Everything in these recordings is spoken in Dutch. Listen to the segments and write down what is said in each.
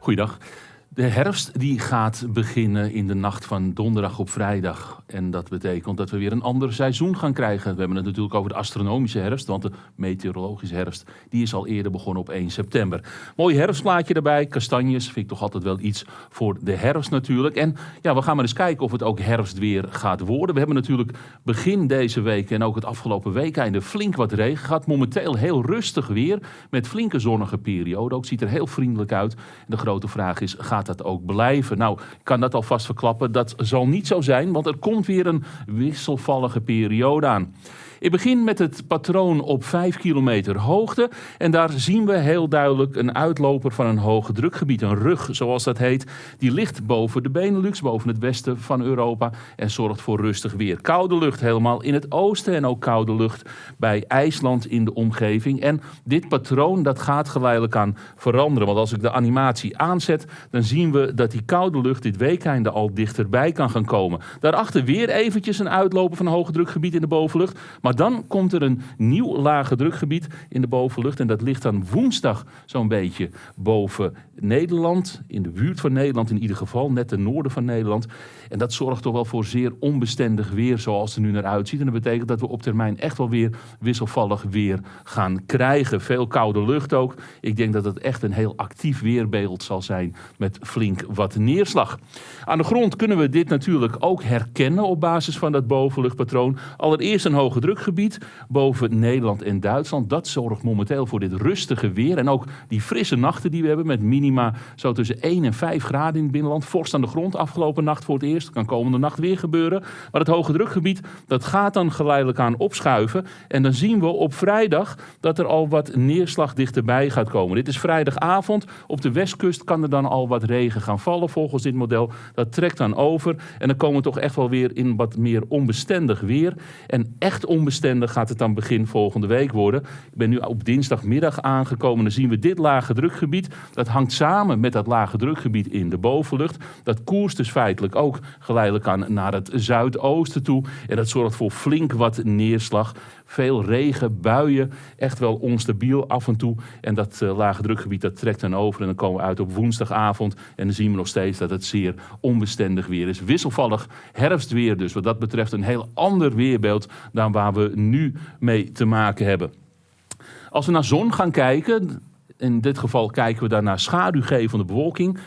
Goeiedag. De herfst die gaat beginnen in de nacht van donderdag op vrijdag. En dat betekent dat we weer een ander seizoen gaan krijgen. We hebben het natuurlijk over de astronomische herfst, want de meteorologische herfst die is al eerder begonnen op 1 september. Mooi herfstplaatje erbij, kastanjes, vind ik toch altijd wel iets voor de herfst natuurlijk. En ja, we gaan maar eens kijken of het ook herfstweer gaat worden. We hebben natuurlijk begin deze week en ook het afgelopen week einde flink wat regen gehad. Momenteel heel rustig weer met flinke zonnige perioden. Ook ziet er heel vriendelijk uit. De grote vraag is, gaat dat ook blijven? Nou, ik kan dat alvast verklappen. Dat zal niet zo zijn, want er komt weer een wisselvallige periode aan. Ik begin met het patroon op 5 kilometer hoogte. En daar zien we heel duidelijk een uitloper van een hoge drukgebied. Een rug, zoals dat heet. Die ligt boven de Benelux, boven het westen van Europa. En zorgt voor rustig weer. Koude lucht helemaal in het oosten. En ook koude lucht bij IJsland in de omgeving. En dit patroon dat gaat geleidelijk aan veranderen. Want als ik de animatie aanzet, dan zien we dat die koude lucht dit weekende al dichterbij kan gaan komen. Daarachter weer eventjes een uitloper van een hoge drukgebied in de bovenlucht. Maar dan komt er een nieuw lage drukgebied in de bovenlucht. En dat ligt dan woensdag zo'n beetje boven Nederland. In de buurt van Nederland in ieder geval, net ten noorden van Nederland. En dat zorgt toch wel voor zeer onbestendig weer zoals het er nu naar uitziet. En dat betekent dat we op termijn echt wel weer wisselvallig weer gaan krijgen. Veel koude lucht ook. Ik denk dat het echt een heel actief weerbeeld zal zijn met flink wat neerslag. Aan de grond kunnen we dit natuurlijk ook herkennen op basis van dat bovenluchtpatroon. Allereerst een hoge drukgebied boven Nederland en Duitsland. Dat zorgt momenteel voor dit rustige weer. En ook die frisse nachten die we hebben met minima zo tussen 1 en 5 graden in het binnenland. Vorst aan de grond afgelopen nacht voor het eerst. Kan komende nacht weer gebeuren. Maar het hoge drukgebied dat gaat dan geleidelijk aan opschuiven. En dan zien we op vrijdag dat er al wat neerslag dichterbij gaat komen. Dit is vrijdagavond. Op de westkust kan er dan al wat regen gaan vallen volgens dit model. Dat trekt dan over. En dan komen we toch echt wel weer in wat meer onbestendig weer. En echt onbestendig gaat het dan begin volgende week worden. Ik ben nu op dinsdagmiddag aangekomen. Dan zien we dit lage drukgebied. Dat hangt samen met dat lage drukgebied in de bovenlucht. Dat koerst dus feitelijk ook geleidelijk aan naar het zuidoosten toe. En dat zorgt voor flink wat neerslag. Veel regen, buien, echt wel onstabiel af en toe. En dat uh, lage drukgebied dat trekt dan over en dan komen we uit op woensdagavond. En dan zien we nog steeds dat het zeer onbestendig weer is. Wisselvallig herfstweer dus. Wat dat betreft een heel ander weerbeeld dan waar we nu mee te maken hebben. Als we naar zon gaan kijken, in dit geval kijken we daar naar schaduwgevende bewolking.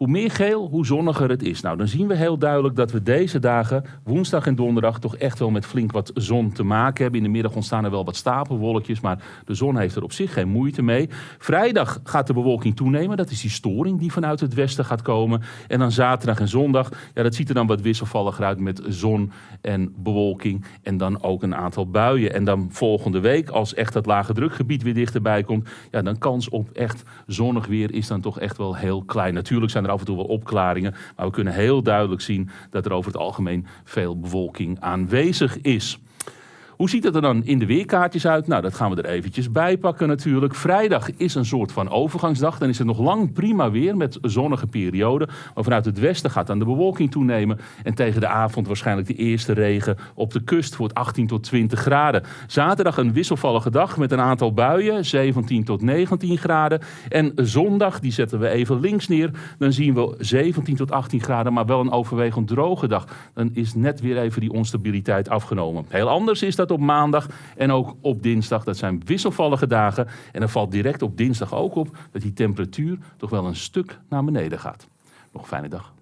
Hoe meer geel, hoe zonniger het is. Nou, dan zien we heel duidelijk dat we deze dagen, woensdag en donderdag, toch echt wel met flink wat zon te maken hebben. In de middag ontstaan er wel wat stapelwolkjes, maar de zon heeft er op zich geen moeite mee. Vrijdag gaat de bewolking toenemen. Dat is die storing die vanuit het westen gaat komen. En dan zaterdag en zondag, ja, dat ziet er dan wat wisselvalliger uit met zon en bewolking. En dan ook een aantal buien. En dan volgende week, als echt dat lage drukgebied weer dichterbij komt, ja, dan kans op echt zonnig weer is dan toch echt wel heel klein. Natuurlijk zijn er af en toe wel opklaringen. Maar we kunnen heel duidelijk zien dat er over het algemeen veel bewolking aanwezig is. Hoe ziet het er dan in de weerkaartjes uit? Nou, dat gaan we er eventjes bij pakken natuurlijk. Vrijdag is een soort van overgangsdag. Dan is het nog lang prima weer met zonnige perioden. Maar vanuit het westen gaat dan de bewolking toenemen. En tegen de avond waarschijnlijk de eerste regen op de kust voor 18 tot 20 graden. Zaterdag een wisselvallige dag met een aantal buien, 17 tot 19 graden. En zondag, die zetten we even links neer. Dan zien we 17 tot 18 graden, maar wel een overwegend droge dag. Dan is net weer even die onstabiliteit afgenomen. Heel anders is dat op maandag en ook op dinsdag. Dat zijn wisselvallige dagen. En dan valt direct op dinsdag ook op dat die temperatuur toch wel een stuk naar beneden gaat. Nog een fijne dag.